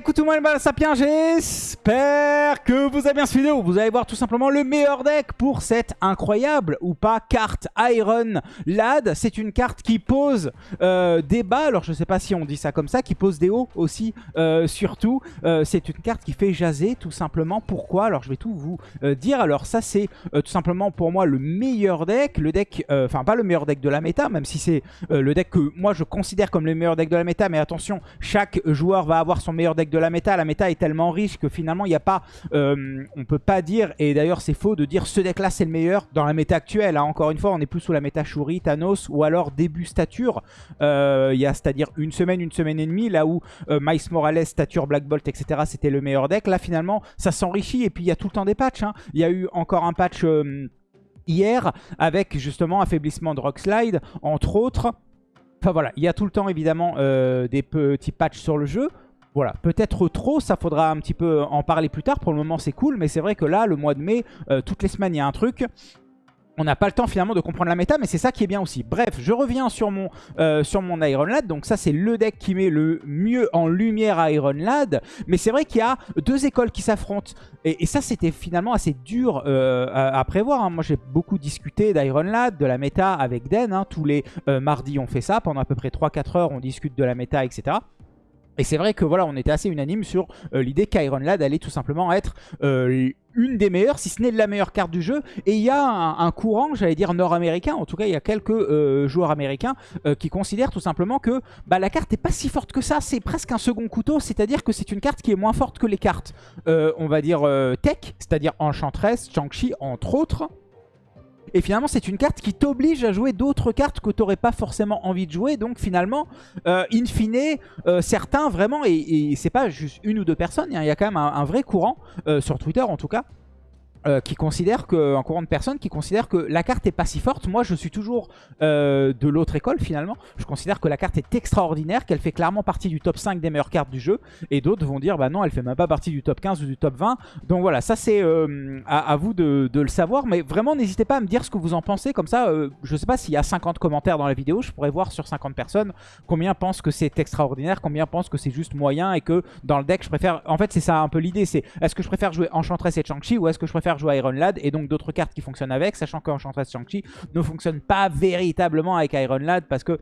écoute moi les sapiens, j'espère que vous avez bien cette vidéo. Vous allez voir tout simplement le meilleur deck pour cette incroyable ou pas carte Iron Lad. C'est une carte qui pose euh, des bas, alors je sais pas si on dit ça comme ça, qui pose des hauts aussi euh, surtout. Euh, c'est une carte qui fait jaser tout simplement. Pourquoi? Alors je vais tout vous dire. Alors ça c'est tout simplement pour moi le meilleur deck. Le deck, enfin pas le meilleur deck de la méta, même si c'est le deck que moi je considère comme le meilleur deck de la méta. Mais attention, chaque joueur va avoir son meilleur deck de la méta. La méta est tellement riche que finalement, il n'y a pas... Euh, on peut pas dire, et d'ailleurs c'est faux de dire ce deck-là c'est le meilleur dans la méta actuelle. Hein. Encore une fois, on est plus sous la méta Shuri, Thanos ou alors début stature. Euh, il y a c'est-à-dire une semaine, une semaine et demie, là où euh, Mice Morales, stature, Black Bolt, etc. c'était le meilleur deck. Là finalement, ça s'enrichit et puis il y a tout le temps des patchs. Hein. Il y a eu encore un patch hier avec justement affaiblissement de Rockslide, entre autres. Enfin voilà, il y a tout le temps évidemment des petits patchs sur le jeu. Voilà, peut-être trop, ça faudra un petit peu en parler plus tard. Pour le moment, c'est cool, mais c'est vrai que là, le mois de mai, euh, toutes les semaines, il y a un truc. On n'a pas le temps finalement de comprendre la méta, mais c'est ça qui est bien aussi. Bref, je reviens sur mon, euh, Iron Lad. Donc ça, c'est le deck qui met le mieux en lumière Iron Lad. Mais c'est vrai qu'il y a deux écoles qui s'affrontent. Et, ça, c'était finalement assez dur euh, à, prévoir. Hein. Moi, j'ai beaucoup discuté d'Iron Lad, de la méta avec Den. Hein. Tous les mardis, on fait ça. Pendant à peu près 3-4 heures, on discute de la méta, etc. Et c'est vrai que voilà, on était assez unanime sur euh, l'idée qu'Iron Lad allait tout simplement être euh, une des meilleures, si ce n'est la meilleure carte du jeu. Et il y a un, courant, j'allais dire nord-américain, en tout cas il y a quelques euh, joueurs américains qui considèrent tout simplement que bah, la carte n'est pas si forte que ça, c'est presque un second couteau, c'est-à-dire que c'est une carte qui est moins forte que les cartes, on va dire tech, c'est-à-dire Enchantress, Shang-Chi entre autres. Et finalement, c'est une carte qui t'oblige à jouer d'autres cartes que tu n'aurais pas forcément envie de jouer. Donc finalement, euh, in fine, euh, certains vraiment, et, c'est pas juste une ou deux personnes, hein, il y a quand même un, vrai courant, euh, sur Twitter en tout cas, euh, qui considère que, un courant de personnes qui considère que la carte est pas si forte. Moi, je suis toujours euh, de l'autre école finalement. Je considère que la carte est extraordinaire, qu'elle fait clairement partie du top 5 des meilleures cartes du jeu. Et d'autres vont dire, bah non, elle fait même pas partie du top 15 ou du top 20. Donc voilà, ça c'est euh, à, vous de, le savoir. Mais vraiment, n'hésitez pas à me dire ce que vous en pensez. Comme ça, je sais pas s'il y a 50 commentaires dans la vidéo, je pourrais voir sur 50 personnes combien pensent que c'est extraordinaire, combien pensent que c'est juste moyen et que dans le deck, je préfère... En fait, c'est ça un peu l'idée, c'est est-ce que je préfère jouer Enchantress et Chang-Chi ou est-ce que je préfère jouer Iron Lad et donc d'autres cartes qui fonctionnent avec, sachant qu'Enchantress Shang-Chi ne fonctionne pas véritablement avec Iron Lad parce que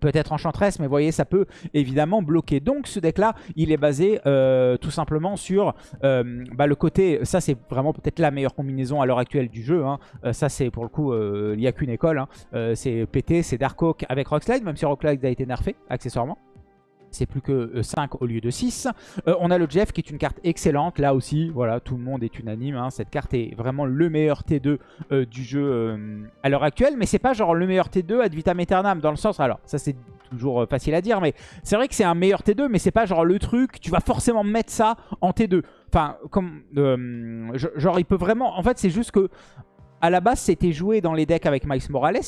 peut-être Enchantress, mais vous voyez, ça peut évidemment bloquer. Donc ce deck-là, il est basé euh, tout simplement sur euh, bah, le côté... Ça, c'est vraiment peut-être la meilleure combinaison à l'heure actuelle du jeu. Hein. Euh, ça, c'est pour le coup, il n'y a qu'une école. Hein. c'est PT, c'est Darkhawk avec Rockslide, même si Rockslide a été nerfé, accessoirement c'est plus que 5 euh, au lieu de 6. Euh, on a le Jeff qui est une carte excellente. Là aussi, voilà, tout le monde est unanime. Hein. Cette carte est vraiment le meilleur T2 euh, du jeu à l'heure actuelle. Mais c'est pas genre le meilleur T2 ad vitam aeternam dans le sens... Alors, ça c'est toujours facile à dire, mais c'est vrai que c'est un meilleur T2, mais c'est pas genre le truc, tu vas forcément mettre ça en T2. Enfin, comme... genre, il peut vraiment... En fait, c'est juste que... À la base, c'était joué dans les decks avec Miles Morales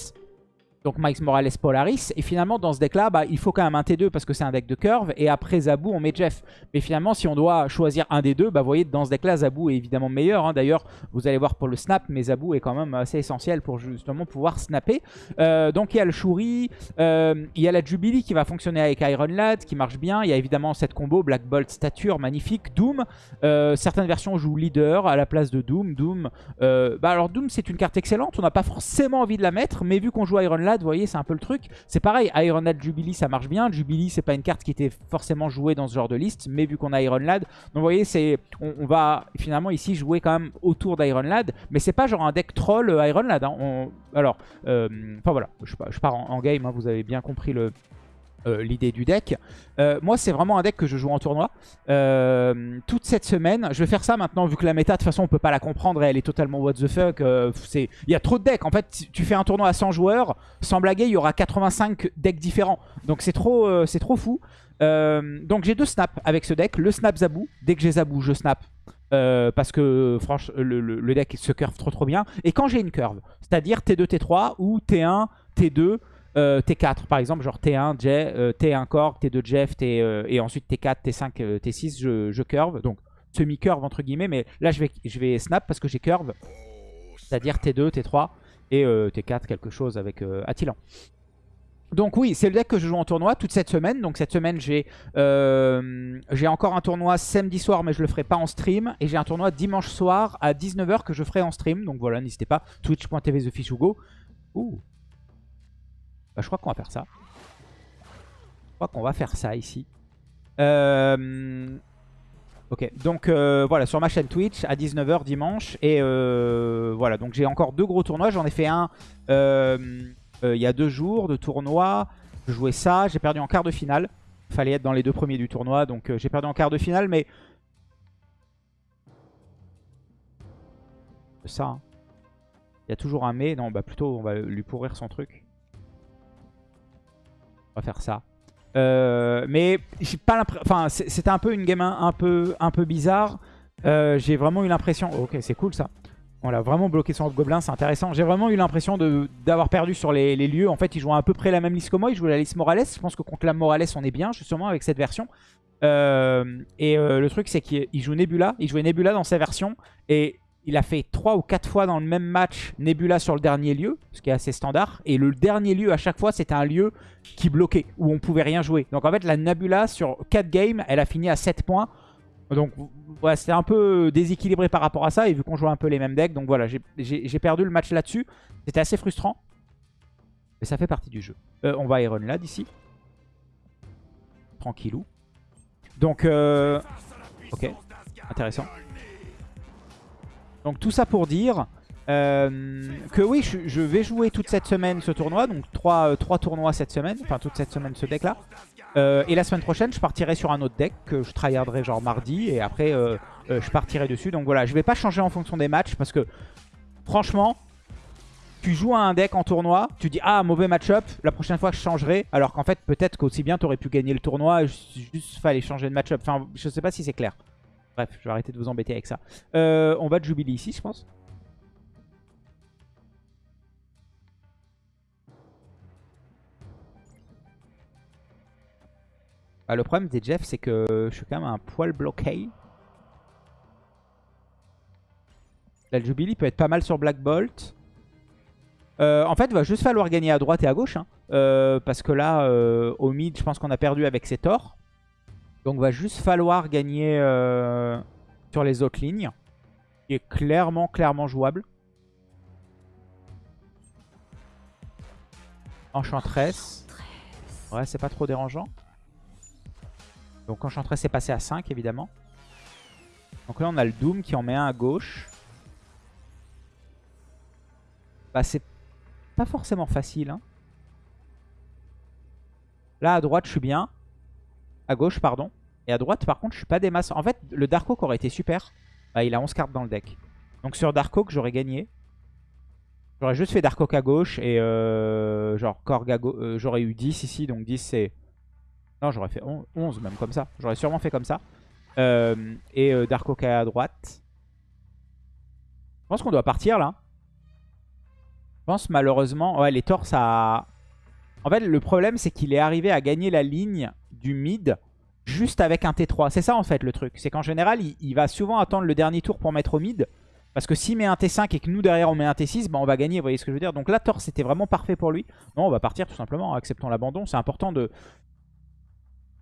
donc Mike Morales Polaris. Et finalement, dans ce deck-là, bah, il faut quand même un T2 parce que c'est un deck de curve. Et après Zabou, on met Jeff. Mais finalement, si on doit choisir un des deux, bah, vous voyez, dans ce deck-là, Zabou est évidemment meilleur. Hein. D'ailleurs, vous allez voir pour le snap, mais Zabou est quand même assez essentiel pour justement pouvoir snapper. Euh, donc il y a le Shuri, euh, il y a la Jubilee qui va fonctionner avec Iron Lad, qui marche bien. Il y a évidemment cette combo Black Bolt Stature, magnifique. Doom, euh, certaines versions jouent Leader à la place de Doom. Doom, bah alors Doom, c'est une carte excellente. On n'a pas forcément envie de la mettre, mais vu qu'on joue Iron Lad, vous voyez, c'est un peu le truc. C'est pareil, Iron Lad Jubilee, ça marche bien. Jubilee, c'est pas une carte qui était forcément jouée dans ce genre de liste, mais vu qu'on a Iron Lad, donc vous voyez, c'est on, va finalement ici jouer quand même autour d'Iron Lad, mais c'est pas genre un deck troll euh, Iron Lad. Hein. alors, euh, enfin voilà, je, pars en, game, hein, vous avez bien compris le, euh, l'idée du deck. Euh, moi, c'est vraiment un deck que je joue en tournoi. Euh, toute cette semaine, je vais faire ça maintenant, vu que la méta, de toute façon, on peut pas la comprendre elle est totalement what the fuck. Il y a trop de decks. En fait, tu fais un tournoi à 100 joueurs, sans blaguer, il y aura 85 decks différents. Donc c'est trop, c'est trop fou. donc j'ai deux snaps avec ce deck. Le snap Zabou. Dès que j'ai Zabou, je snap. parce que franchement le, le, deck se curve trop trop bien. Et quand j'ai une curve, c'est-à-dire T2, T3 ou T1, T2, euh, T4 par exemple, genre T1, J, euh, T1 Core, T2 Jeff, T, euh, et ensuite T4, T5, T6, je, je curve. Donc semi-curve entre guillemets, mais là je vais, je vais snap parce que j'ai curve. C'est-à-dire T2, T3 et T4 quelque chose avec Attilan. Donc oui, c'est le deck que je joue en tournoi toute cette semaine. Donc cette semaine, j'ai euh, encore un tournoi samedi soir, mais je le ferai pas en stream. Et j'ai un tournoi dimanche soir à 19h que je ferai en stream. Donc voilà, n'hésitez pas. Twitch.tv TheFishUgo. Ouh. Bah, je crois qu'on va faire ça. Je crois qu'on va faire ça ici. Euh... Ok, donc euh, voilà, sur ma chaîne Twitch à 19h dimanche. Et euh, voilà, donc j'ai encore deux gros tournois. J'en ai fait un euh, il y a deux jours de tournoi. Je jouais ça, j'ai perdu en quart de finale. Fallait être dans les deux premiers du tournoi, donc j'ai perdu en quart de finale, mais... Ça, hein. Il y a toujours un mais. Non, bah plutôt, on va lui pourrir son truc. On va faire ça. Euh, mais j'ai pas l'impression. C'était un peu une game un, peu, bizarre. Euh, j'ai vraiment eu l'impression. ok, c'est cool ça. On l'a vraiment bloqué son gobelin, c'est intéressant. J'ai vraiment eu l'impression d'avoir perdu sur les, lieux. En fait, il jouait à peu près la même liste que moi. Il jouait la liste Morales. Je pense que contre la Morales, on est bien, justement, avec cette version. Euh, et le truc, c'est qu'il joue Nebula. Il jouait Nebula dans sa version. Et il a fait 3 ou 4 fois dans le même match Nebula sur le dernier lieu, ce qui est assez standard. Et le dernier lieu, à chaque fois, c'était un lieu qui bloquait, où on pouvait rien jouer. Donc en fait, la Nebula, sur 4 games, elle a fini à 7 points. Donc voilà, c'était un peu déséquilibré par rapport à ça. Et vu qu'on jouait un peu les mêmes decks, donc voilà, j'ai perdu le match là-dessus. C'était assez frustrant. Mais ça fait partie du jeu. Euh, on va Iron là, d'ici. Tranquillou. Donc, euh... ok, intéressant. Donc tout ça pour dire euh, que oui, je, vais jouer toute cette semaine ce tournoi. Donc 3, euh, tournois cette semaine. Enfin toute cette semaine ce deck là. Euh, et la semaine prochaine, je partirai sur un autre deck que je tryharderai genre mardi. Et après, je partirai dessus. Donc voilà, je vais pas changer en fonction des matchs. Parce que franchement, tu joues à un deck en tournoi. Tu dis, ah, mauvais match-up. La prochaine fois, je changerai. Alors qu'en fait, peut-être qu'aussi bien, tu aurais pu gagner le tournoi. Juste fallait changer de match-up. Enfin, je sais pas si c'est clair. Bref, je vais arrêter de vous embêter avec ça. Euh, on va de Jubilee ici, je pense. Ah, le problème des Jeff, c'est que je suis quand même un poil bloqué. La Jubilee peut être pas mal sur Black Bolt. Euh, en fait, il va juste falloir gagner à droite et à gauche. Hein. Euh, parce que là, au mid, je pense qu'on a perdu avec ses torts. Donc va juste falloir gagner euh, sur les autres lignes. Qui est clairement, clairement jouable. Enchantress. Ouais, c'est pas trop dérangeant. Donc Enchantress est passé à 5 évidemment. Donc là on a le Doom qui en met un à gauche. Bah c'est pas forcément facile. Hein. Là à droite je suis bien. À gauche, pardon. Et à droite, par contre, je suis pas des masses. En fait, le Dark Oak aurait été super. Bah, il a 11 cartes dans le deck. Donc sur Dark Oak, j'aurais gagné. J'aurais juste fait Dark Oak à gauche et euh, genre Korg à gauche. Euh, j'aurais eu 10 ici, donc 10 c'est... Non, j'aurais fait 11 même comme ça. J'aurais sûrement fait comme ça. Euh, et Dark Oak à droite. Je pense qu'on doit partir là. Je pense malheureusement... Ouais, les torts, ça... En fait, le problème, c'est qu'il est arrivé à gagner la ligne du mid juste avec un T3. C'est ça en fait le truc. C'est qu'en général, il, va souvent attendre le dernier tour pour mettre au mid. Parce que s'il met un T5 et que nous derrière on met un T6, bah, on va gagner, vous voyez ce que je veux dire. Donc là, Thor, c'était vraiment parfait pour lui. Non, on va partir tout simplement, acceptons l'abandon. C'est important de,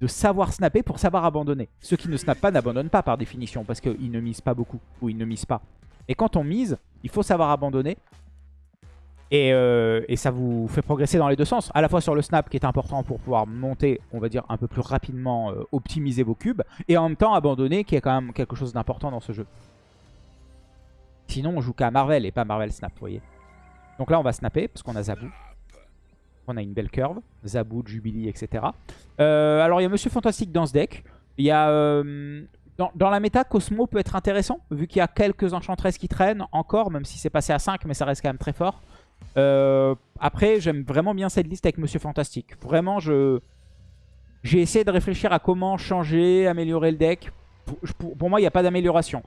de savoir snapper pour savoir abandonner. Ceux qui ne snappent pas n'abandonnent pas par définition, parce qu'ils ne misent pas beaucoup, ou ils ne misent pas. Et quand on mise, il faut savoir abandonner. Euh, et, ça vous fait progresser dans les deux sens. À la fois sur le snap qui est important pour pouvoir monter, on va dire, un peu plus rapidement, euh, optimiser vos cubes. Et en même temps abandonner qui est quand même quelque chose d'important dans ce jeu. Sinon on joue qu'à Marvel et pas Marvel Snap, vous voyez. Donc là on va snapper parce qu'on a Zabou. On a une belle curve. Zabou, Jubilee, etc. Euh, alors il y a Monsieur Fantastique dans ce deck. Il y a... Dans, dans, la méta, Cosmo peut être intéressant, vu qu'il y a quelques enchantresses qui traînent encore, même si c'est passé à 5, mais ça reste quand même très fort. Euh, après, j'aime vraiment bien cette liste avec Monsieur Fantastique. Vraiment, je j'ai essayé de réfléchir à comment changer, améliorer le deck. Pour, moi, il n'y a pas d'amélioration.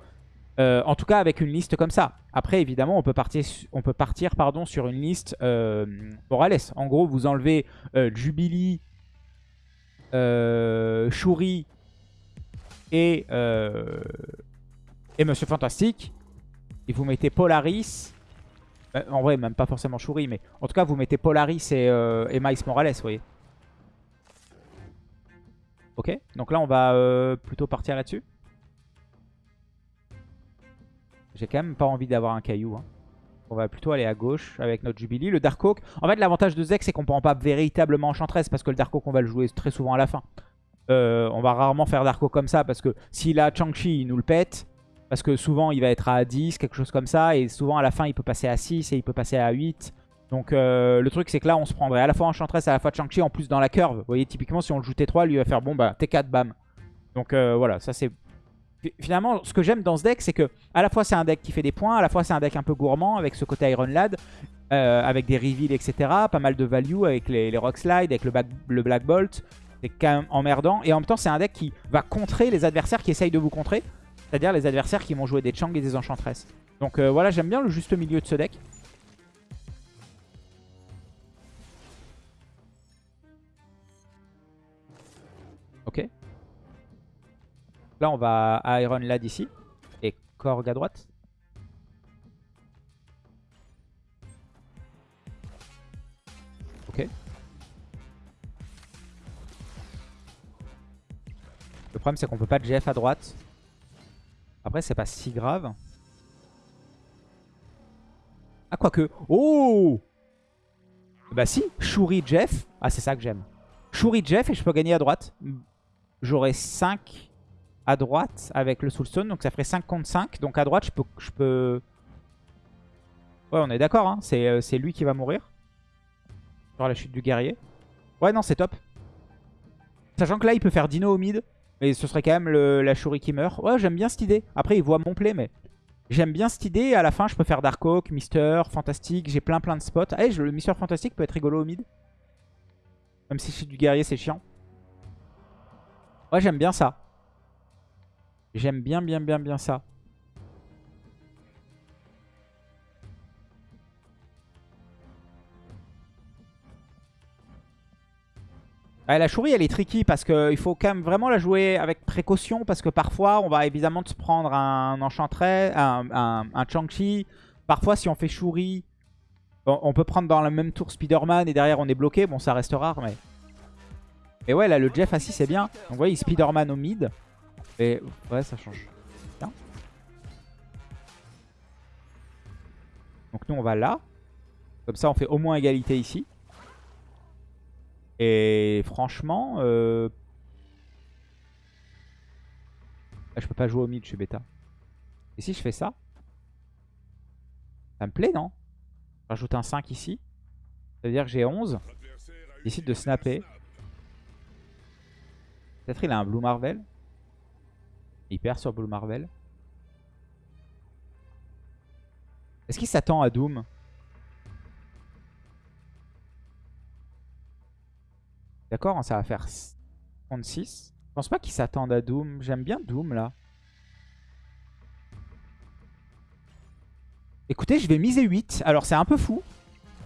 Euh, en tout cas, avec une liste comme ça. Après, évidemment, on peut partir, on peut partir pardon, sur une liste euh, Morales. En gros, vous enlevez euh, Jubilee, Shuri et, et Monsieur Fantastique. Et vous mettez Polaris En vrai, même pas forcément Shuri, mais en tout cas, vous mettez Polaris et, euh, et Miles Morales, vous voyez. Ok, donc là, on va euh, plutôt partir là-dessus. J'ai quand même pas envie d'avoir un caillou. hein. On va plutôt aller à gauche avec notre Jubilee. Le Dark Oak, en fait, l'avantage de Zek, c'est qu'on prend pas véritablement Enchantress parce que le Dark Oak, on va le jouer très souvent à la fin. Euh, on va rarement faire Dark Oak comme ça parce que s'il a Chang-Chi, nous le pète. Parce que souvent, il va être à 10, quelque chose comme ça. Et souvent, à la fin, il peut passer à 6 et il peut passer à 8. Donc, euh, le truc, c'est que là, on se prendrait à la fois Enchantress, à la fois Chang-Chi, en plus dans la curve. Vous voyez, typiquement, si on le joue T3, lui va faire bon, bah, T4, bam. Donc, euh, voilà, ça c'est... Fi- Finalement, ce que j'aime dans ce deck, c'est que à la fois, c'est un deck qui fait des points, à la fois, c'est un deck un peu gourmand, avec ce côté Iron Lad, euh, avec des reveals, etc. Pas mal de value avec les, Rock Slide, avec le Black Bolt. C'est quand même emmerdant. Et en même temps, c'est un deck qui va contrer les adversaires qui essayent de vous contrer. C'est-à-dire les adversaires qui vont jouer des Chang et des Enchantress. Donc euh, voilà, j'aime bien le juste milieu de ce deck. Ok. Là, on va Iron Lad ici. Et Korg à droite. Ok. Le problème, c'est qu'on peut pas Jeff à droite. Après, c'est pas si grave. Ah, quoique. Oh Bah si, Shuri Jeff. Ah, c'est ça que j'aime. Shuri Jeff et je peux gagner à droite. J'aurai 5 à droite avec le Soulstone. Donc ça ferait 5 contre 5. Donc à droite, je peux... Ouais, on est d'accord. Hein. C'est euh, lui qui va mourir. Sur la chute du guerrier. Ouais, non, c'est top. Sachant que là, il peut faire Dino au mid. Mais ce serait quand même la Shuri qui meurt. Ouais, j'aime bien cette idée. Après, il voit mon play, mais... J'aime bien cette idée. À la fin, je peux faire Dark Oak, Mister, Fantastique. J'ai plein plein de spots. Je- le Mister Fantastique peut être rigolo au mid. Même si c'est du guerrier, c'est chiant. Ouais, j'aime bien ça. J'aime bien, bien, bien, bien ça. Ouais, la chourie, elle est tricky parce qu'il faut quand même vraiment la jouer avec précaution parce que parfois, on va évidemment se prendre un enchantress, un, Chang-Chi. Parfois, si on fait on, on peut prendre dans le même tour Spider-Man et derrière, on est bloqué. Bon, ça reste rare, mais... Et ouais, là, le Jeff assis, c'est bien. Donc, vous voyez, Spider-Man au mid. Et ouais, ça change. Bien. Donc, nous, on va là. Comme ça, on fait au moins égalité ici. Et franchement, euh... là, je peux pas jouer au mid, je suis bêta. Et si je fais ça Ça me plaît, non? Rajoute un 5 ici. Ça veut dire que j'ai 11. Il décide de snapper. Peut-être il a un Blue Marvel. Il perd sur Blue Marvel. Est-ce qu'il s'attend à Doom? D'accord, ça va faire 36. Je pense pas qu'il s'attende à Doom. J'aime bien Doom là. Écoutez, je vais miser 8. Alors c'est un peu fou.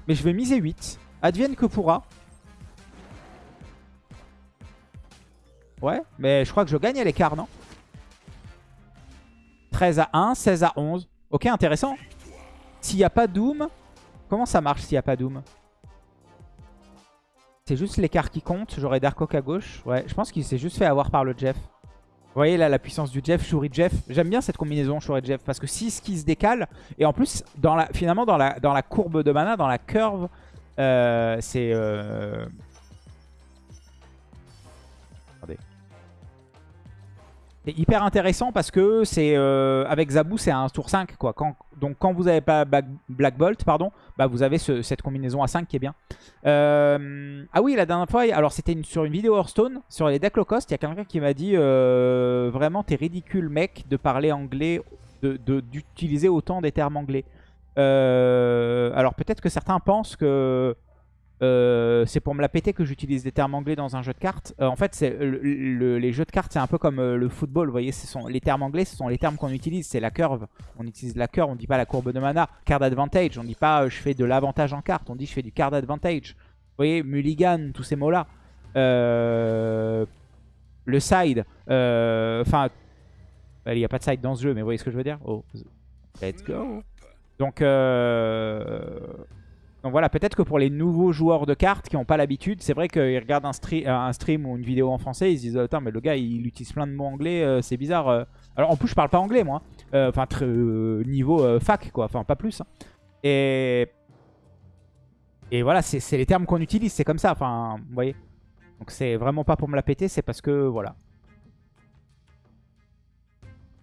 Mais je vais miser 8. Advienne que pourra. Ouais, mais je crois que je gagne à l'écart, non? 13 à 1, 16 à 11. Ok, intéressant. S'il n'y a pas Doom, comment ça marche s'il n'y a pas Doom? C'est juste l'écart qui compte. J'aurais Dark Oak à gauche. Ouais, je pense qu'il s'est juste fait avoir par le Jeff. Vous voyez là la puissance du Jeff, Shuri Jeff. J'aime bien cette combinaison Shuri Jeff parce que si ce qui se décale, et en plus, finalement, dans la, dans la courbe de mana, dans la curve, euh, c'est... euh, C'est hyper intéressant parce que c'est euh, avec Zabou c'est un tour 5 quoi. Donc quand vous n'avez pas Black, Bolt pardon, bah vous avez ce- cette combinaison à 5 qui est bien. Euh, ah oui la dernière fois, alors c'était sur une vidéo Hearthstone, sur les decks low cost, il y a quelqu'un qui m'a dit euh, vraiment t'es ridicule mec de parler anglais, d'utiliser autant des termes anglais. Alors peut-être que certains pensent que euh, c'est pour me la péter que j'utilise des termes anglais dans un jeu de cartes. Euh, en fait, c'est le- le- les jeux de cartes, c'est un peu comme euh, le football. Vous voyez, ce sont, les termes anglais, ce sont les termes qu'on utilise. C'est la curve. On utilise la curve, on dit pas la courbe de mana. Card advantage, on dit pas je fais de l'avantage en carte. On dit je fais du card advantage. Vous voyez, mulligan, tous ces mots-là. Le side. Enfin, il n'y a pas de side dans ce jeu, mais vous voyez ce que je veux dire? Oh, let's go. Donc, euh, donc voilà, peut-être que pour les nouveaux joueurs de cartes qui n'ont pas l'habitude, c'est vrai qu'ils regardent un, un, stream ou une vidéo en français, ils se disent Attends, mais le gars il utilise plein de mots anglais, euh, c'est bizarre. euh. Alors en plus, je parle pas anglais moi, hein. Euh, enfin, euh, niveau euh, fac quoi, enfin pas plus. hein. Et, voilà, c'est c'est les termes qu'on utilise, c'est comme ça, enfin, vous voyez. Donc c'est vraiment pas pour me la péter, c'est parce que voilà.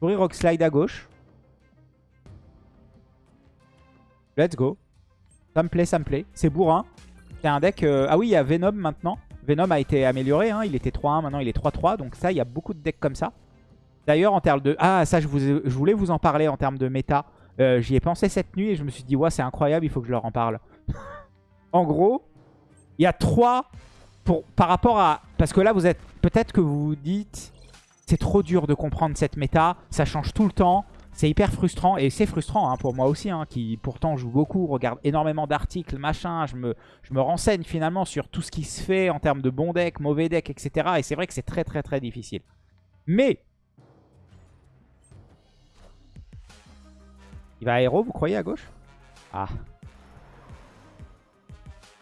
Souris Rock Slide à gauche. Let's go. Ça me plaît, ça me plaît. C'est bourrin. C'est un deck... euh, Ah oui, il y a Venom maintenant. Venom a été amélioré. Hein. Il était 3-1, maintenant il est 3-3. Donc ça, il y a beaucoup de decks comme ça. D'ailleurs, en termes de... Ah, ça, je, voulais vous en parler en termes de méta. Euh, J'y ai pensé cette nuit et je me suis dit, ouais, c'est incroyable, il faut que je leur en parle. en gros, il y a trois... Pour... Par rapport à... Parce que là, vous êtes... Peut-être que vous vous dites... C'est trop dur de comprendre cette méta. Ça change tout le temps. C'est hyper frustrant et c'est frustrant hein, pour moi aussi, hein, qui pourtant joue beaucoup, regarde énormément d'articles, machin. Je me, je me renseigne finalement sur tout ce qui se fait en termes de bons decks, mauvais decks, etc. Et c'est vrai que c'est très très très difficile. Mais il va aéro, vous croyez à gauche? Ah.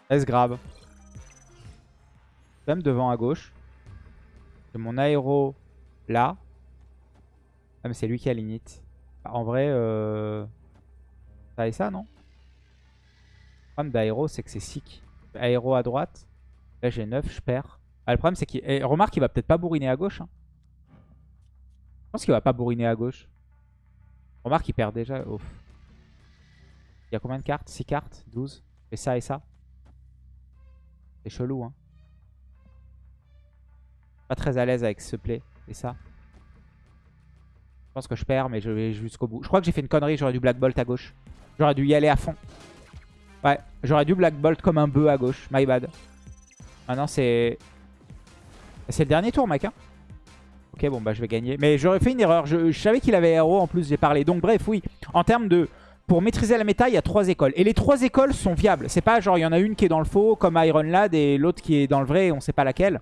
S grave? Même devant à gauche. J'ai mon aéro là. Ah mais c'est lui qui a l'init. Bah, En vrai, euh... ça et ça, non? Le problème d'aéro, c'est que c'est sick. Aéro à droite. Là, j'ai 9, je perds. Ah, le problème, c'est qu'il... remarque, il va peut-être pas bourriner à gauche. hein. Je pense qu'il va pas bourriner à gauche. Remarque, il perd déjà. Il y a combien de cartes? 6 cartes? 12 Et ça et ça? C'est chelou, hein. Pas très à l'aise avec ce play. Et ça je pense que je perds, mais je vais jusqu'au bout. Je crois que j'ai fait une connerie, j'aurais dû Black Bolt à gauche. J'aurais dû y aller à fond. Ouais, j'aurais dû Black Bolt comme un bœuf à gauche. My bad. Maintenant, c'est... C'est le dernier tour, mec. Hein ok, bon, bah je vais gagner. Mais j'aurais fait une erreur. Je, savais qu'il avait héros, en plus j'ai parlé. Donc bref, oui. En termes de... Pour maîtriser la méta, il y a trois écoles. Et les trois écoles sont viables. C'est pas genre, il y en a une qui est dans le faux, comme Iron Lad, et l'autre qui est dans le vrai, et on sait pas laquelle.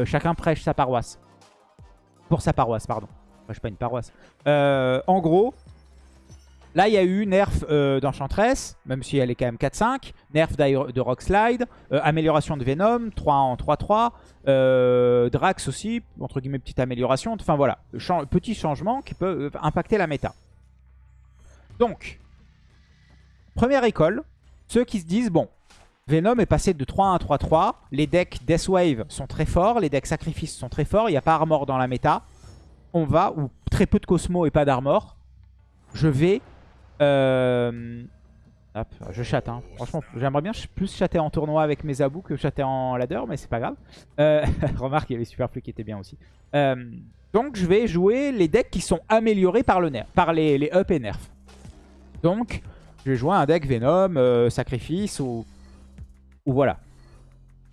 Euh, chacun prêche sa paroisse. Pour sa paroisse, pardon. Enfin, je pas une paroisse. Euh, en gros, là, il y a eu nerf euh, d'Enchantress, même si elle est quand même 4-5. Nerf de Rockslide. euh, amélioration de Venom, 3 en 3-3. euh, Drax aussi, entre guillemets, petite amélioration. Enfin voilà, petit changement qui peut impacter la méta. Donc, première école, ceux qui se disent, bon, Venom est passé de 3 à 3-3. Les decks Deathwave sont très forts, les decks Sacrifice sont très forts. Il n'y a pas Armor dans la méta on va, ou très peu de Cosmo et pas d'Armor, je vais... euh, hop, je chatte, hein. franchement, j'aimerais bien plus chatter en tournoi avec mes abous que chatter en ladder, mais c'est pas grave. Euh, remarque, il y avait Superflu qui était bien aussi. Euh, donc je vais jouer les decks qui sont améliorés par, le nerf, par les, up et nerf. Donc, je vais jouer un deck Venom, Sacrifice, ou, ou voilà.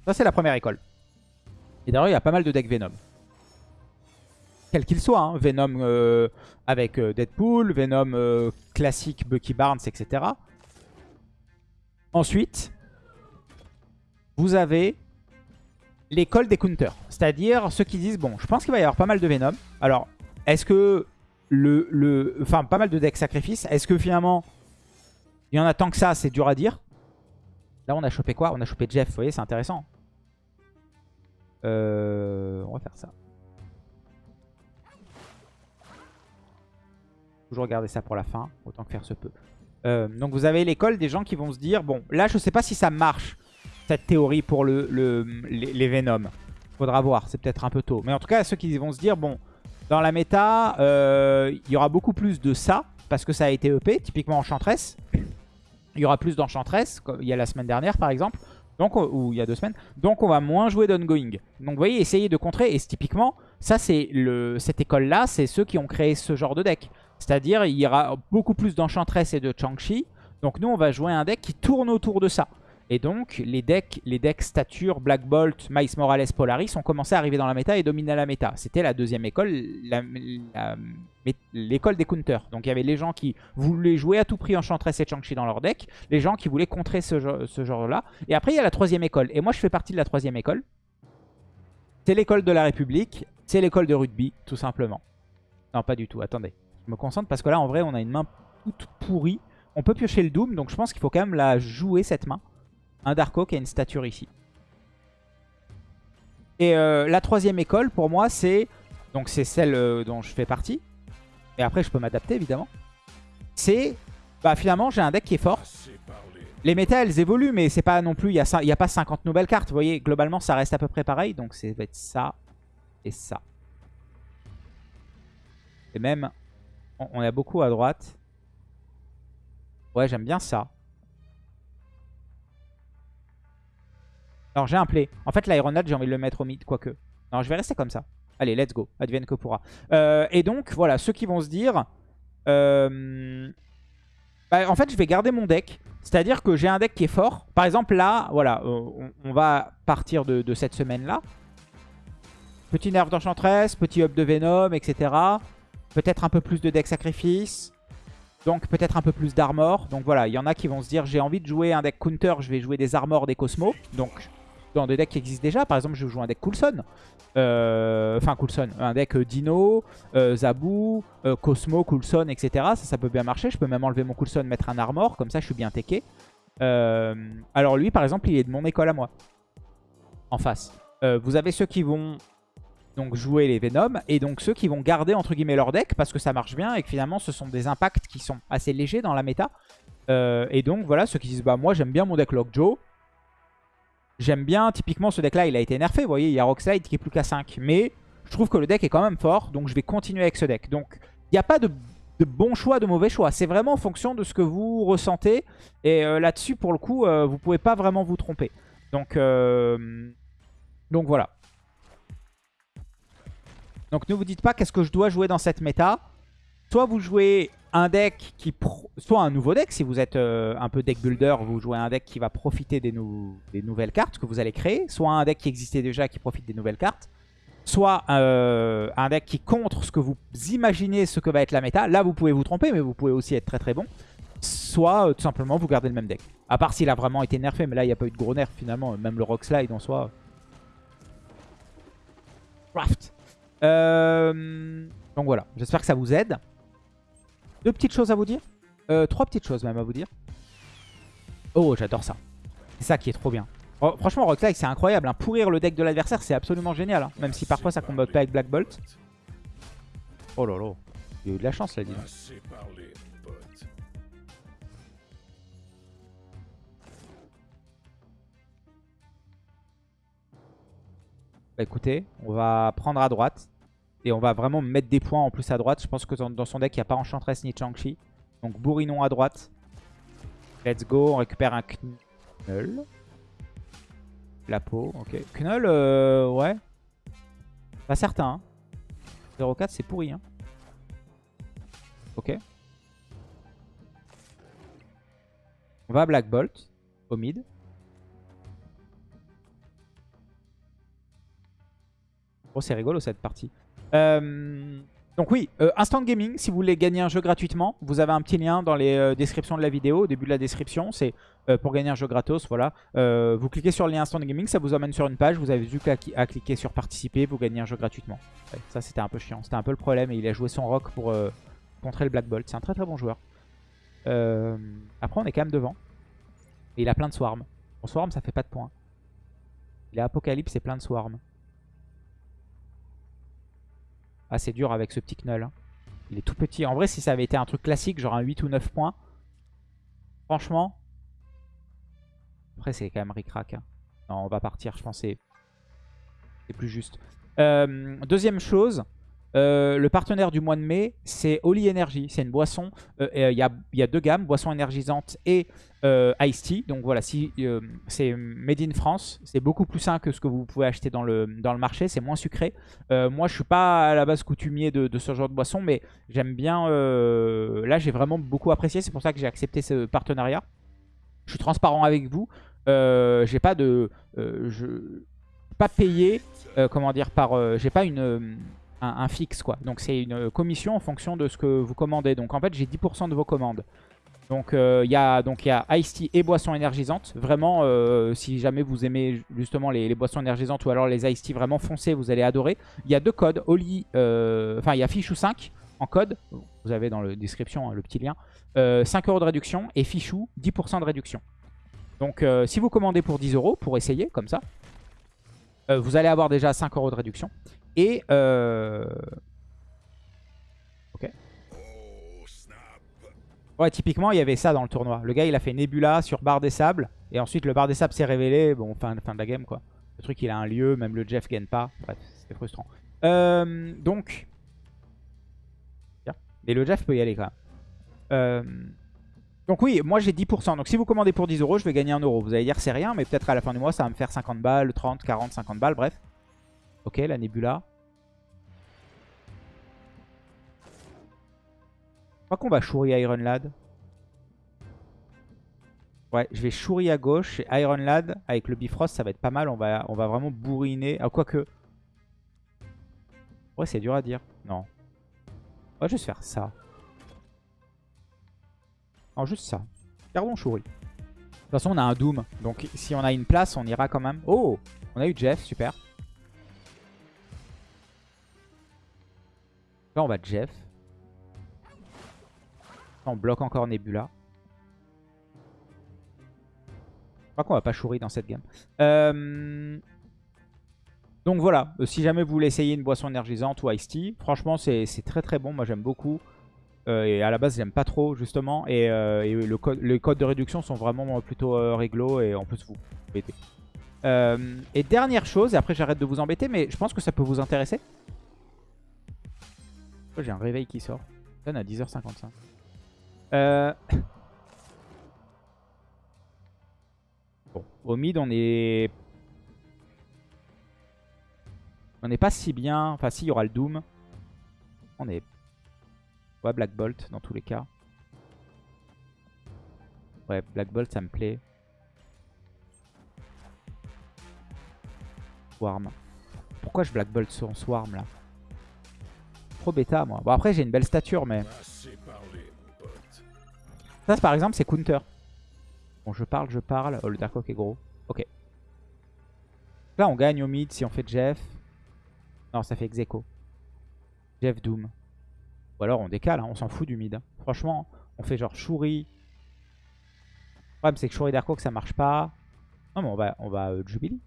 Ça, c'est la première école. Et d'ailleurs, il y a pas mal de decks Venom quel qu'il soit. hein. Venom euh, avec euh, Deadpool, Venom euh, classique Bucky Barnes, etc. Ensuite, vous avez l'école des counters. C'est-à-dire ceux qui disent, bon, je pense qu'il va y avoir pas mal de Venom. Alors, est-ce que le, le... Enfin, pas mal de decks sacrifice. Est-ce que finalement, il y en a tant que ça, c'est dur à dire? Là, on a chopé quoi? On a chopé Jeff, vous voyez, c'est intéressant. On va faire ça. Toujours garder ça pour la fin, autant que faire se peut. Euh, donc vous avez l'école des gens qui vont se dire, bon, là je sais pas si ça marche, cette théorie pour le, le- les, les Venom. Faudra voir, c'est peut-être un peu tôt. Mais en tout cas, ceux qui vont se dire, bon, dans la méta, euh, il y aura beaucoup plus de ça, parce que ça a été EP, typiquement Enchantress. Il y aura plus d'Enchantress, il y a la semaine dernière par exemple, donc, on- ou il y a deux semaines. Donc on va moins jouer d'ongoing. Donc vous voyez, essayez de contrer, et typiquement, ça c'est cette école-là, c'est ceux qui ont créé ce genre de deck. C'est-à-dire, il y aura beaucoup plus d'Enchantress et de Chang-Chi. Donc nous, on va jouer un deck qui tourne autour de ça. Et donc, les decks, les decks Stature, Black Bolt, Miles Morales, Polaris ont commencé à arriver dans la méta et dominer la méta. C'était la deuxième école, l'école des counters. Donc il y avait les gens qui voulaient jouer à tout prix Enchantress et Chang-Chi dans leur deck, les gens qui voulaient contrer ce genre-là. Et après, il y a la troisième école. Et moi, je fais partie de la troisième école. C'est l'école de la République, c'est l'école de rugby, tout simplement. Non, pas du tout, attendez. Me concentre parce que là, en vrai, on a une main toute pourrie. On peut piocher le Doom, donc je pense qu'il faut quand même la jouer cette main. Un Dark Oak et une stature ici. Et euh, la troisième école, pour moi, c'est... Donc c'est celle euh, dont je fais partie. Et après, je peux m'adapter, évidemment. C'est... Bah finalement, j'ai un deck qui est fort. Les méta, elles évoluent, mais c'est pas non plus... Il n'y a, a pas 50 nouvelles cartes. Vous voyez, globalement, ça reste à peu près pareil. Donc ça va être ça et ça. Et même, on a beaucoup à droite. Ouais, j'aime bien ça. Alors, j'ai un play. En fait, l'Ironade, j'ai envie de le mettre au mid, quoique. Non, je vais rester comme ça. Allez, let's go. Advienne que pourra. Euh, et donc, voilà, ceux qui vont se dire... Euh, bah, en fait, je vais garder mon deck. C'est-à-dire que j'ai un deck qui est fort. Par exemple, là, voilà, on, va partir de, de cette semaine-là. Petit nerf d'enchantress, petit up de Venom, etc. Peut-être un peu plus de deck sacrifice. Donc peut-être un peu plus d'armor. Donc voilà, il y en a qui vont se dire j'ai envie de jouer un deck counter, je vais jouer des armors, des cosmos. Donc dans des decks qui existent déjà, par exemple je joue un deck Coulson. Euh, enfin Coulson, un deck euh, Dino, euh, Zabu, Cosmo, Coulson, etc. Ça, ça peut bien marcher. Je peux même enlever mon Coulson, mettre un armor, comme ça je suis bien teché. alors lui par exemple il est de mon école à moi. En face. vous avez ceux qui vont donc jouer les Venom, et donc ceux qui vont garder entre guillemets leur deck parce que ça marche bien et que finalement ce sont des impacts qui sont assez légers dans la méta. Euh, et donc voilà, ceux qui disent bah moi j'aime bien mon deck Lockjaw. J'aime bien, typiquement ce deck là il a été nerfé, vous voyez il y a Rockslide qui est plus qu'à 5. Mais je trouve que le deck est quand même fort, donc je vais continuer avec ce deck. Donc il n'y a pas de, bon choix, de mauvais choix. C'est vraiment en fonction de ce que vous ressentez. Et euh, là-dessus pour le coup, euh, vous pouvez pas vraiment vous tromper. Donc, donc voilà. Donc ne vous dites pas qu'est-ce que je dois jouer dans cette méta? Soit vous jouez un deck qui... Soit un nouveau deck, si vous êtes euh, un peu deck builder, vous jouez un deck qui va profiter des, nouvelles cartes que vous allez créer. Soit un deck qui existait déjà qui profite des nouvelles cartes. Soit euh, un deck qui contre ce que vous imaginez ce que va être la méta. Là, vous pouvez vous tromper, mais vous pouvez aussi être très très bon. Soit, euh, tout simplement, vous gardez le même deck. À part s'il a vraiment été nerfé, mais là, il n'y a pas eu de gros nerfs finalement. Même le Rock Slide en soi. Craft. Euh, donc voilà, j'espère que ça vous aide. Deux petites choses à vous dire. Euh, trois petites choses même à vous dire. Oh, j'adore ça. C'est ça qui est trop bien. Oh, franchement, Rockslide, c'est incroyable. Hein. Pourrir le deck de l'adversaire, c'est absolument génial. Hein. Même si parfois ça combat pas avec Black Bolt. Oh là là. Il a eu de la chance là, Bah écoutez, on va prendre à droite. Et on va vraiment mettre des points en plus à droite. Je pense que dans, son deck, il n'y a pas Enchantress ni Chang-Chi. Donc Bourrinon à droite. Let's go. On récupère un Knull. La peau, ok. Knull, euh, ouais. Pas certain. 0,4, hein. c'est pourri. Hein. Ok. On va Black Bolt, au mid. Oh, c'est rigolo cette partie. Euh, donc oui, euh, Instant Gaming, si vous voulez gagner un jeu gratuitement, vous avez un petit lien dans les euh, descriptions de la vidéo, au début de la description, c'est pour gagner un jeu gratos, voilà. vous cliquez sur le lien Instant Gaming, ça vous amène sur une page, vous avez vu qu'à cliquer sur participer, vous gagnez un jeu gratuitement. ça c'était un peu chiant, c'était un peu le problème, et il a joué son rock pour contrer le Black Bolt, c'est un très très bon joueur. après on est quand même devant, et il a plein de swarm. Bon swarm ça fait pas de points. Il a Apocalypse et plein de swarm. Ah, c'est dur avec ce petit Knull. Hein. Il est tout petit. En vrai, si ça avait été un truc classique, genre un 8 ou 9 points, franchement... Après, c'est quand même ric-rac. Hein. Non, on va partir, je pense. C'est plus juste. Euh, deuxième chose, euh, le partenaire du mois de mai, c'est Oli Energy. C'est une boisson. Euh, il y, a, deux gammes, boisson énergisante et euh, Ice Tea. Donc voilà, c'est made in France, c'est beaucoup plus sain que ce que vous pouvez acheter dans le, marché. C'est moins sucré. moi, je suis pas à la base coutumier de, ce genre de boisson, mais j'aime bien. là, j'ai vraiment beaucoup apprécié. C'est pour ça que j'ai accepté ce partenariat. Je suis transparent avec vous. j'ai pas de, je pas payé. comment dire par. j'ai pas une un, fixe quoi. Donc c'est une commission en fonction de ce que vous commandez. Donc en fait j'ai 10% de vos commandes. Donc euh, il y a donc il y a Ice Tea et boissons énergisantes. Vraiment, euh, si jamais vous aimez justement les, boissons énergisantes ou alors les Ice Tea vraiment foncés, vous allez adorer. Il y a deux codes, Oli, euh, enfin il y a Fichou 5 en code. Vous avez dans la description hein, le petit lien. 5 euros de réduction et fichou 10% de réduction. Donc si vous commandez pour 10 euros, pour essayer comme ça, vous allez avoir déjà 5 euros de réduction. Et... Ok. Ouais, typiquement, il y avait ça dans le tournoi. Le gars, il a fait Nebula sur barre des sables. Et ensuite, le barre des sables s'est révélé. Bon, fin, fin de la game, quoi. Le truc, il a un lieu. Même le Jeff gagne pas. Bref, c'était frustrant. Euh, donc... Mais le Jeff peut y aller, quand même. Euh, donc oui, moi j'ai 10%. Donc si vous commandez pour 10 euros, je vais gagner 1 euro. Vous allez dire c'est rien, mais peut-être à la fin du mois, ça va me faire 50 balles, 30, 40, 50 balles, bref. Ok, la Nebula. Je crois qu'on va Shuri Iron Lad. Ouais, je vais Shuri à gauche et Iron Lad avec le Bifrost, ça va être pas mal. On va, vraiment bourriner. Ah, quoique. Ouais, c'est dur à dire. Non. On va juste faire ça. Non, juste ça. Gardons Shuri. De toute façon, on a un Doom. Donc, si on a une place, on ira quand même. Oh On a eu Jeff, super. Là, on va Jeff. On bloque encore Nebula. Je crois qu'on va pas chourir dans cette game. Euh, donc voilà, euh, si jamais vous voulez essayer une boisson énergisante ou Ice Tea, franchement c'est très très bon, moi j'aime beaucoup. Euh, et à la base j'aime pas trop justement. Et, code, les codes de réduction sont vraiment plutôt réglo et on peut se vous embêter. et dernière chose, et après j'arrête de vous embêter, mais je pense que ça peut vous intéresser. J'ai un réveil qui sort. Donne à 10h55. Euh... Bon, au mid, on est... On n'est pas si bien. Enfin, si, il y aura le Doom. On est... Ouais, Black Bolt, dans tous les cas. Ouais, Black Bolt, ça me plaît. Swarm. Pourquoi je Black Bolt sur Swarm, là? Bêta, moi. Bon, après, j'ai une belle stature, mais... Ça, par exemple, c'est counter. Bon, je parle, je parle. Oh, le Dark Oak est gros. Ok. Là, on gagne au mid si on fait Jeff. Non, ça fait Execo. Jeff Doom. Ou alors on décale, hein, on s'en fout du mid. Hein. Franchement, on fait genre Shuri. Le problème, c'est que Shuri Dark ça marche pas. Non, mais on va, on va euh, Jubilee.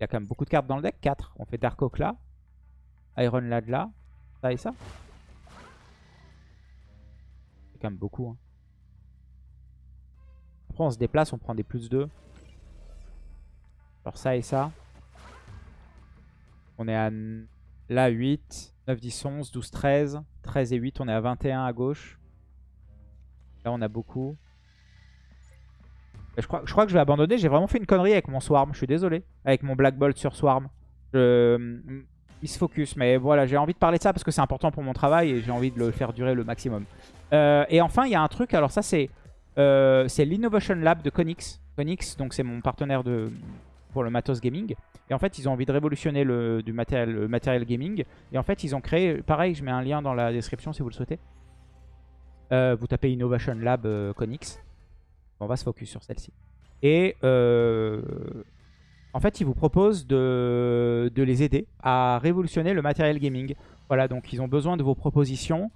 Il y a quand même beaucoup de cartes dans le deck. 4. On fait Dark Oak là. Iron Lad là. Ça et ça quand même beaucoup. Hein. Après, on se déplace, on prend des plus 2. Alors ça et ça. On est à là 8, 9, 10, 11, 12, 13. 13 et 8, on est à 21 à gauche. Là, on a beaucoup. Je crois, que je vais abandonner. J'ai vraiment fait une connerie avec mon Swarm. Je suis désolé. Avec mon Black Bolt sur Swarm. Je... Il se focus. Mais voilà, j'ai envie de parler de ça parce que c'est important pour mon travail et j'ai envie de le faire durer le maximum. Euh, et enfin, il y a un truc, alors ça c'est euh, l'Innovation Lab de Konix. Konix, donc c'est mon partenaire de, pour le matos gaming. Et en fait, ils ont envie de révolutionner le, du matériel, matériel gaming. Et en fait, ils ont créé, pareil, je mets un lien dans la description si vous le souhaitez. Euh, vous tapez Innovation Lab Konix. On va se focus sur celle-ci. Et en fait, ils vous proposent de, les aider à révolutionner le matériel gaming. Voilà, donc ils ont besoin de vos propositions.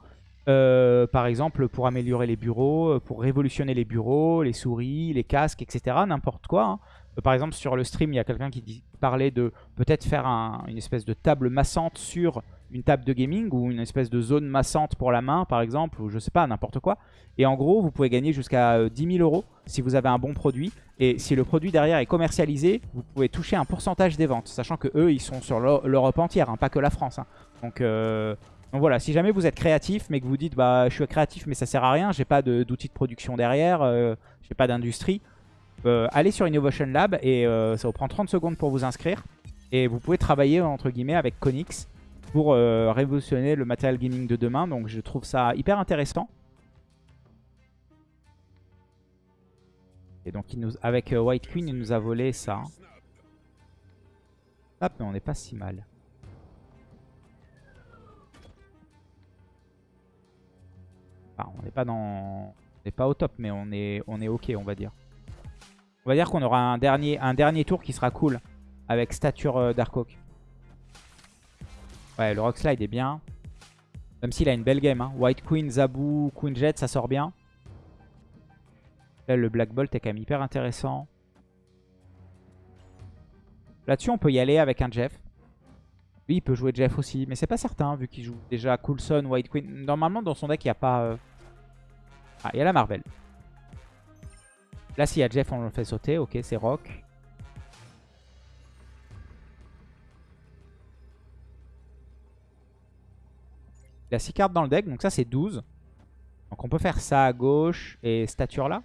Euh, par exemple, pour améliorer les bureaux, euh, pour révolutionner les bureaux, les souris, les casques, etc. N'importe quoi. Hein. Euh, par exemple, sur le stream, il y a quelqu'un qui parlait de peut-être faire une espèce de table massante sur une table de gaming ou une espèce de zone massante pour la main, par exemple, ou je sais pas, n'importe quoi. Et en gros, vous pouvez gagner jusqu'à 10 000 euros si vous avez un bon produit. Et si le produit derrière est commercialisé, vous pouvez toucher un pourcentage des ventes, sachant que eux, ils sont sur l'Europe entière, hein, pas que la France. Hein. Donc, donc voilà, si jamais vous êtes créatif, mais que vous dites bah je suis créatif mais ça sert à rien, j'ai pas d'outils de, production derrière, euh, j'ai pas d'industrie, euh, allez sur Innovation Lab et euh, ça vous prend 30 secondes pour vous inscrire. Et vous pouvez travailler entre guillemets avec Konix pour révolutionner le matériel gaming de demain. Donc je trouve ça hyper intéressant. Et donc avec White Queen, il nous a volé ça. Hop, mais on n'est pas si mal. on n'est pas dans... On n'est pas au top, mais on est, on est ok, on va dire. On va dire qu'on aura un dernier, un dernier tour qui sera cool avec stature euh, Dark Oak. Ouais, le Rock Slide est bien. Même s'il a une belle game. Hein. White Queen, Zabu, Queen Jet, ça sort bien. Là, le Black Bolt est quand même hyper intéressant. Là-dessus, on peut y aller avec un Jeff. Lui, il peut jouer Jeff aussi, mais c'est pas certain, vu qu'il joue déjà Coulson, White Queen. Normalement, dans son deck, il n'y a pas... Euh, ah, il y a la Marvel. Là, s'il y a Jeff, on le fait sauter. Ok, c'est Rock. Il a 6 cartes dans le deck, donc ça, c'est 12. Donc on peut faire ça à gauche et stature là.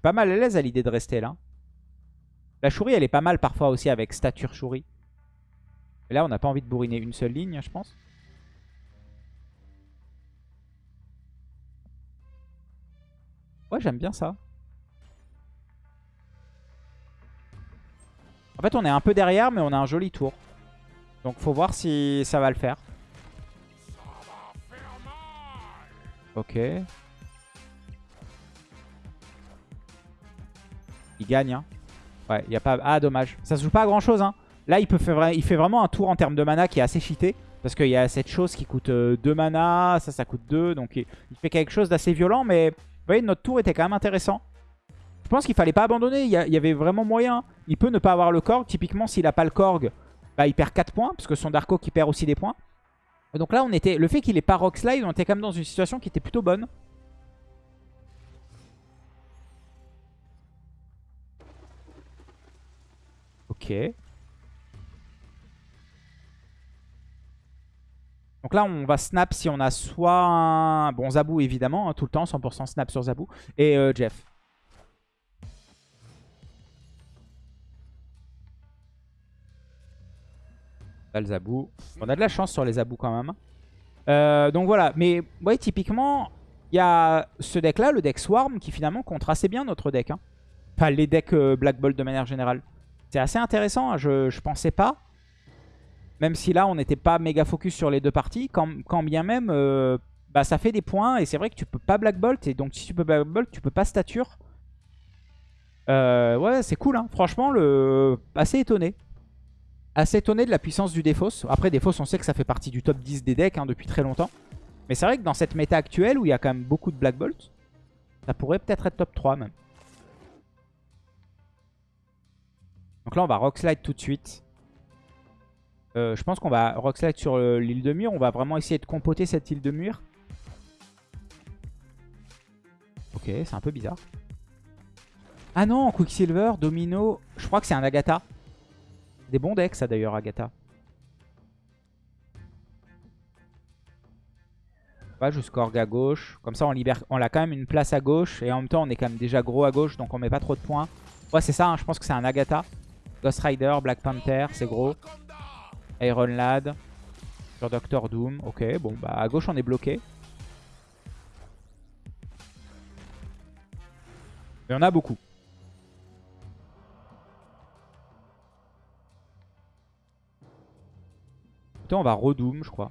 Pas mal à l'aise à l'idée de rester là. La chourie, elle est pas mal parfois aussi avec stature chourie. Mais là, on n'a pas envie de bourriner une seule ligne, je pense. Ouais, j'aime bien ça. En fait, on est un peu derrière, mais on a un joli tour. Donc, faut voir si ça va le faire. Ok. Il gagne, hein. Ouais, il y a pas... Ah, dommage. Ça se joue pas à grand-chose, hein. Là, il, peut faire... il fait vraiment un tour en termes de mana qui est assez cheaté. Parce qu'il y a cette chose qui coûte 2 euh, mana, ça, ça coûte 2. Donc, il, fait quelque chose d'assez violent. Mais, vous voyez, notre tour était quand même intéressant. Je pense qu'il fallait pas abandonner. Il y, avait vraiment moyen. Il peut ne pas avoir le Korg. Typiquement, s'il a pas le Korg, bah, il perd 4 points. Parce que son Darko qui perd aussi des points. donc là, on était, le fait qu'il ait pas Rock Slide, on était quand même dans une situation qui était plutôt bonne. Ok. Donc là, on va snap si on a soit un... Bon, Zabou, évidemment, hein, tout le temps, 100% snap sur Zabou. Et euh, Jeff. Le Zabou. On a de la chance sur les Zabou quand même. Euh, donc voilà, mais ouais, typiquement, il y a ce deck-là, le deck Swarm, qui finalement contre assez bien notre deck. Hein. Enfin, les decks euh, Black Bolt de manière générale. C'est assez intéressant, hein. je pensais pas. Même si là, on n'était pas méga focus sur les deux parties. Quand, bien même, euh, bah, ça fait des points. Et c'est vrai que tu peux pas Black Bolt. Et donc, si tu peux Black Bolt, tu peux pas stature. Euh, ouais, c'est cool. Hein. Franchement, le... assez étonné. Assez étonné de la puissance du Défausse. Après, Défausse, on sait que ça fait partie du top 10 des decks hein, depuis très longtemps. Mais c'est vrai que dans cette méta actuelle, où il y a quand même beaucoup de Black Bolt, ça pourrait peut-être être top 3 même. Donc là, on va Rock Slide tout de suite. Euh, je pense qu'on va Rock Slide sur euh, l'île de Mur. On va vraiment essayer de compoter cette île de Mur. Ok, c'est un peu bizarre. Ah non, Quicksilver, Domino. Je crois que c'est un Agatha. Des bons decks, ça d'ailleurs, Agatha. On va jusqu'à Org à gauche. Comme ça, on, libère... on a quand même une place à gauche. Et en même temps, on est quand même déjà gros à gauche. Donc on met pas trop de points. Ouais, c'est ça. Hein, je pense que c'est un Agatha. Ghost Rider, Black Panther, c'est gros. Iron Lad. Sur Doctor Doom. Ok, bon, bah à gauche on est bloqué. Il y en a beaucoup. Putain, on va redoom, je crois.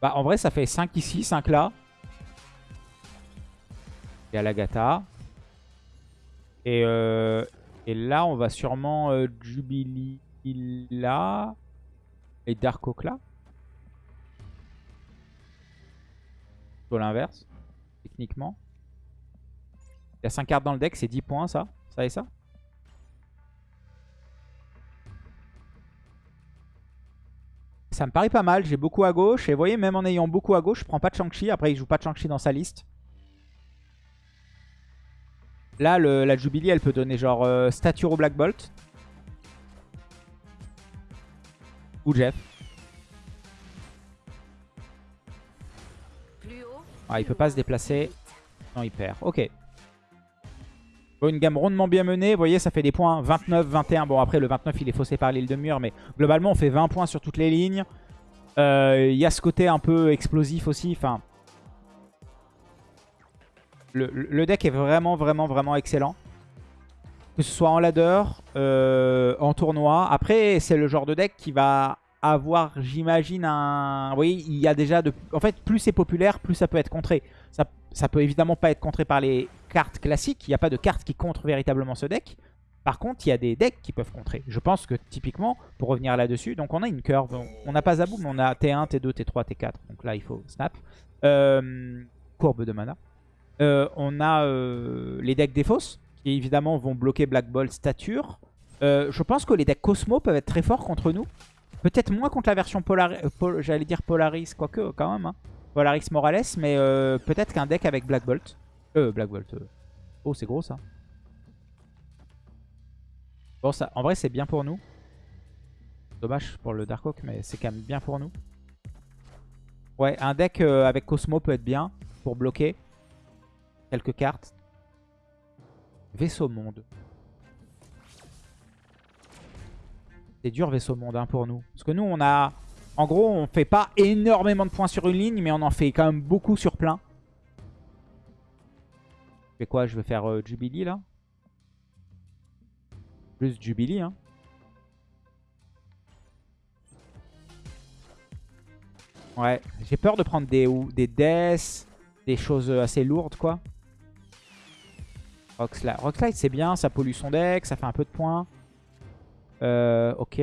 Bah, en vrai, ça fait 5 ici, 5 là. Il y a. Et, euh, et là, on va sûrement euh, Jubilee là. Et Dark là. Sur l'inverse, techniquement. Il y a 5 cartes dans le deck, c'est 10 points ça. Ça et ça? Ça me paraît pas mal, j'ai beaucoup à gauche. Et vous voyez, même en ayant beaucoup à gauche, je prends pas de Shang-Chi. Après, il joue pas de Shang-Chi dans sa liste. Là, la Jubilee, elle peut donner genre euh, Stature au Black Bolt. Ou Jeff. Ah, il peut pas se déplacer. Non, il perd. Ok. Bon, une gamme rondement bien menée. Vous voyez, ça fait des points 29, 21. Bon, après, le 29, il est faussé par l'île de mur. Mais globalement, on fait 20 points sur toutes les lignes. Euh, il y a ce côté un peu explosif aussi. Enfin, le, deck est vraiment, vraiment, vraiment excellent. Que ce soit en ladder, euh, en tournoi. Après, c'est le genre de deck qui va avoir, j'imagine, un... Oui, il y a déjà. En fait, plus c'est populaire, plus ça peut être contré. Ça, ça peut évidemment pas être contré par les cartes classiques. Il n'y a pas de cartes qui contrent véritablement ce deck. Par contre, il y a des decks qui peuvent contrer. Je pense que typiquement, pour revenir là-dessus, donc on a une curve. On n'a pas Zabou, mais on a T1, T2, T3, T4. Donc là, il faut snap. Euh, courbe de mana. Euh, on a euh, les decks Défausse, qui évidemment vont bloquer Black Ball Stature. je pense que les decks Cosmo peuvent être très forts contre nous. Peut-être moins contre la version Polaris, j'allais dire Polaris, quoique quand même. Hein. Polaris Morales, mais peut-être qu'un deck avec Black Bolt. Euh, Black Bolt. Oh, c'est gros ça. Bon, ça, en vrai, c'est bien pour nous. Dommage pour le Dark Oak, mais c'est quand même bien pour nous. Ouais, un deck euh, avec Cosmo peut être bien pour bloquer quelques cartes. Vaisseau monde. C'est dur vaisseau monde hein, pour nous. Parce que nous, on a... En gros, on fait pas énormément de points sur une ligne, mais on en fait quand même beaucoup sur plein. Je fais quoi? Je vais faire euh, Jubilee là? Plus Jubilee. Hein. Ouais, j'ai peur de prendre des, des deaths, des choses assez lourdes quoi. Rockslide, Rockslide c'est bien, ça pollue son deck, ça fait un peu de points. Euh, ok.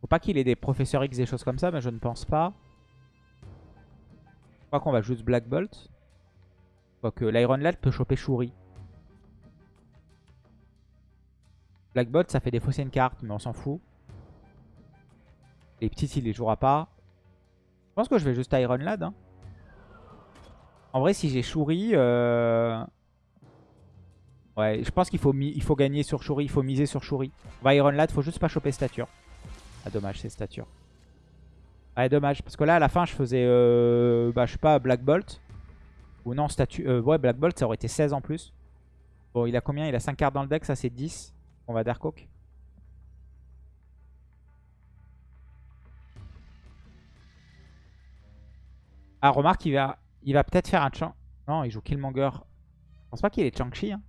Faut pas qu'il ait des professeurs X, des choses comme ça, mais je ne pense pas. Je crois qu'on va juste Black Bolt. Quoique l'Iron Lad peut choper Shuri. Blackbot, ça fait défausser une carte, mais on s'en fout. Les petits, il les jouera pas. Je pense que je vais juste Iron Lad. Hein. En vrai, si j'ai Shuri... Euh, ouais, je pense qu'il faut, faut gagner sur Shuri, il faut miser sur Shuri. On va Iron Lad, faut juste pas choper stature. Ah, dommage, c'est stature. Ouais, dommage, parce que là, à la fin, je faisais, euh, bah, je sais pas, Black Bolt. Ou non, statue. Euh, ouais, Black Bolt, ça aurait été 16 en plus. Bon, il a combien? Il a 5 cartes dans le deck, ça c'est 10. On va Dark Oak. Ah, remarque, il va, il va peut-être faire un Chang. Non, il joue Killmonger. Je pense pas qu'il est Chang-Chi. Hein.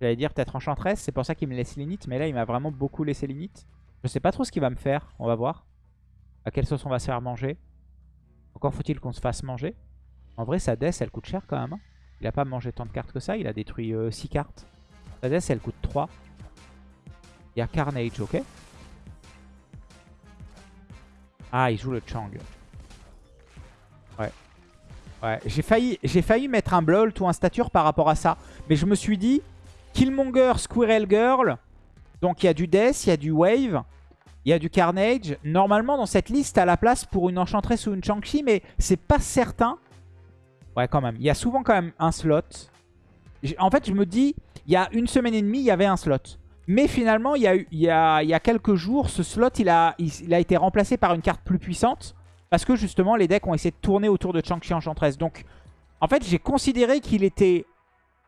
J'allais dire peut-être Enchantress. C'est pour ça qu'il me laisse l'init. Mais là, il m'a vraiment beaucoup laissé l'init. Je sais pas trop ce qu'il va me faire. On va voir. À quelle sauce on va se faire manger. Encore faut-il qu'on se fasse manger. En vrai, sa death, elle coûte cher quand même. Hein. Il a pas mangé tant de cartes que ça. Il a détruit 6 euh, cartes. Sa death, elle coûte 3. Il y a Carnage, ok. Ah, il joue le Chang. Ouais. Ouais, j'ai failli, mettre un Blolt ou un Stature par rapport à ça. Mais je me suis dit, Killmonger, Squirrel Girl. Donc il y a du Death, il y a du Wave, il y a du Carnage. Normalement, dans cette liste, à la place pour une Enchantress ou une Chang-Chi, mais c'est pas certain. Ouais, quand même. Il y a souvent quand même un slot. En fait, je me dis, il y a une semaine et demie, il y avait un slot. Mais finalement, il y a, a, il y a quelques jours, ce slot, il, a été remplacé par une carte plus puissante. Parce que justement, les decks ont essayé de tourner autour de Chang-Chi Enchantress. Donc, en fait, j'ai considéré qu'il était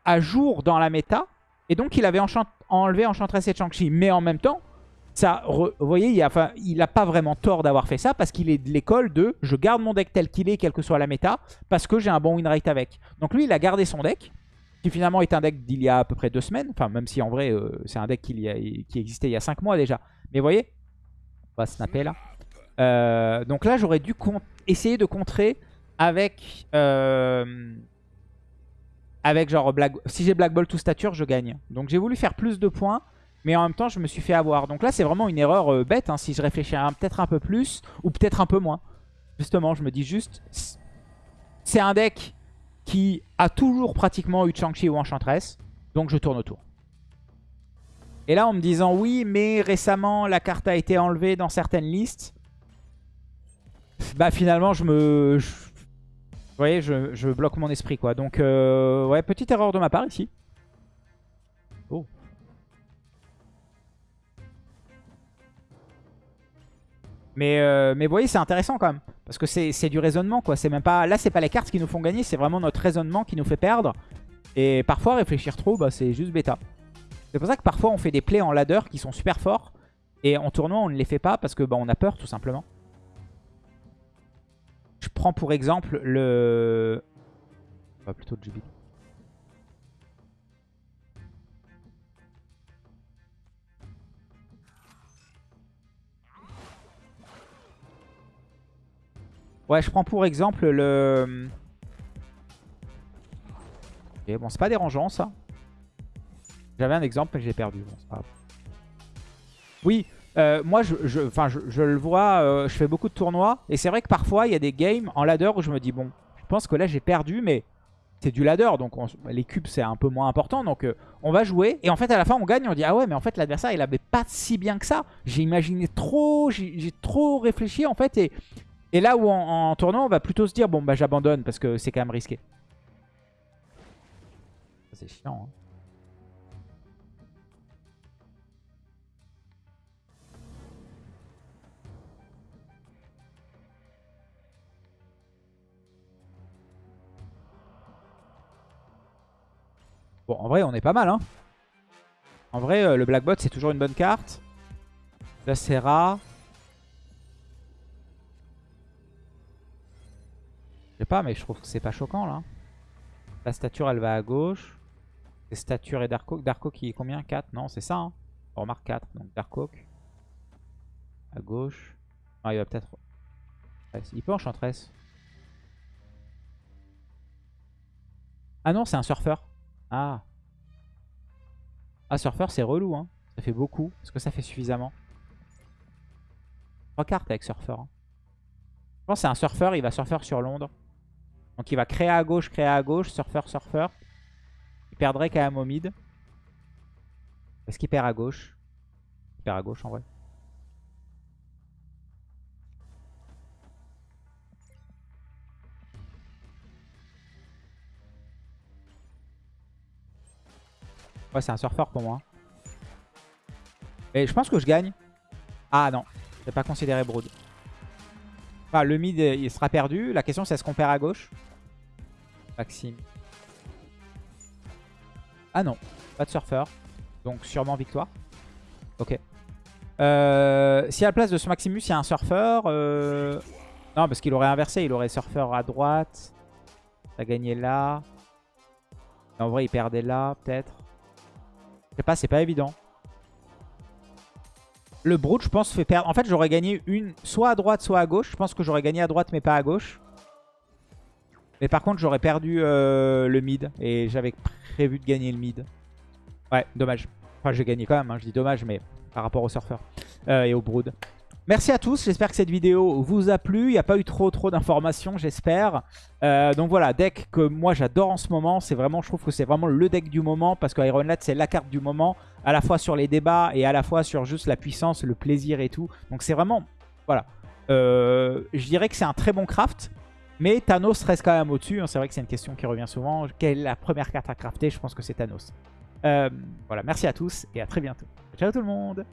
à jour dans la méta. Et donc, il avait enlevé Enchantress et Chang-Chi. Mais en même temps, ça, vous voyez, il n'a pas vraiment tort d'avoir fait ça parce qu'il est de l'école de je garde mon deck tel qu'il est, quelle que soit la méta, parce que j'ai un bon win rate avec. Donc lui, il a gardé son deck, qui finalement est un deck d'il y a à peu près deux semaines. Enfin, même si en vrai, euh, c'est un deck qui, existait il y a cinq mois déjà. Mais vous voyez, on va snapper là. Euh, donc là, j'aurais dû essayer de contrer avec... Euh, avec genre, Black... si j'ai Black Ball tout stature, je gagne. Donc j'ai voulu faire plus de points. Mais en même temps, je me suis fait avoir. Donc là, c'est vraiment une erreur euh, bête. Hein, si je réfléchis peut-être un peu plus ou peut-être un peu moins. Justement, je me dis juste... C'est un deck qui a toujours pratiquement eu Chang-Chi ou Enchantress. Donc je tourne autour. Et là, en me disant oui, mais récemment, la carte a été enlevée dans certaines listes. Bah finalement, je me... Vous voyez, je, bloque mon esprit, quoi. Donc, euh, ouais, petite erreur de ma part ici. Oh. Mais, euh, mais vous voyez, c'est intéressant quand même. Parce que c'est du raisonnement, quoi. C'est même pas... Là, c'est pas les cartes qui nous font gagner, c'est vraiment notre raisonnement qui nous fait perdre. Et parfois, réfléchir trop, bah, c'est juste bêta. C'est pour ça que parfois, on fait des plays en ladder qui sont super forts. Et en tournoi, on ne les fait pas parce que bah, on a peur, tout simplement. Je prends pour exemple le... Bah, plutôt le Ouais, je prends pour exemple le... Ok, bon, c'est pas dérangeant, ça. J'avais un exemple, mais j'ai perdu. Bon, pas... Oui, euh, moi, je, je, je, le vois, euh, je fais beaucoup de tournois. Et c'est vrai que parfois, il y a des games en ladder où je me dis, bon, je pense que là, j'ai perdu, mais c'est du ladder. Donc, les cubes, c'est un peu moins important. Donc, euh, on va jouer. Et en fait, à la fin, on gagne. On dit, ah ouais, mais en fait, l'adversaire, il avait pas si bien que ça. J'ai imaginé trop, j'ai trop réfléchi, en fait. Et, et là où en, en, tournoi, on va plutôt se dire, bon, bah, j'abandonne parce que c'est quand même risqué. C'est chiant, hein. Bon, en vrai, on est pas mal. Hein. En vrai, euh, le Blackbot, c'est toujours une bonne carte. La Serra. Je sais pas, mais je trouve que c'est pas choquant, là. La stature, elle va à gauche. C'est stature et Dark Oak. Dark Oak, qui est combien? 4 Non, c'est ça. Hein. On remarque 4. Donc Dark Oak. À gauche. Ah, il va peut-être... Il peut enchantress. Ah non, c'est un surfeur. Ah. Ah, surfeur, c'est relou. Hein. Ça fait beaucoup. Est-ce que ça fait suffisamment? Trois cartes avec surfeur. Hein. Je pense que c'est un surfeur. Il va surfeur sur Londres. Donc il va créer à gauche, créer à gauche. Surfeur, surfeur. Il perdrait quand même au mid. Est-ce qu'il perd à gauche? Il perd à gauche en vrai. Ouais, c'est un surfeur pour moi. Et je pense que je gagne. Ah non, je pas considéré Brood. Enfin, le mid, il sera perdu. La question, c'est est-ce qu'on perd à gauche? Maxime. Ah non, pas de surfeur. Donc sûrement victoire. Ok. Euh, si à la place de ce Maximus, il y a un surfeur... Euh... Non, parce qu'il aurait inversé. Il aurait surfeur à droite. Ça gagné là. En vrai, il perdait là, peut-être. Sais pas, c'est pas évident. Le Brood, je pense, fait perdre. En fait, j'aurais gagné une soit à droite, soit à gauche. Je pense que j'aurais gagné à droite, mais pas à gauche. Mais par contre, j'aurais perdu euh, le mid. Et j'avais prévu de gagner le mid. Ouais, dommage. Enfin, j'ai gagné quand même. Hein. Je dis dommage, mais par rapport au surfeur euh, et au Brood. Merci à tous, j'espère que cette vidéo vous a plu. Il n'y a pas eu trop trop d'informations, j'espère. Euh, donc voilà, deck que moi j'adore en ce moment. C'est vraiment, je trouve que c'est vraiment le deck du moment parce que Iron Lad c'est la carte du moment, à la fois sur les débats et à la fois sur juste la puissance, le plaisir et tout. Donc c'est vraiment, voilà. Euh, je dirais que c'est un très bon craft. Mais Thanos reste quand même au-dessus. Hein. C'est vrai que c'est une question qui revient souvent. Quelle est la première carte à crafter? Je pense que c'est Thanos. Euh, voilà, merci à tous et à très bientôt. Ciao tout le monde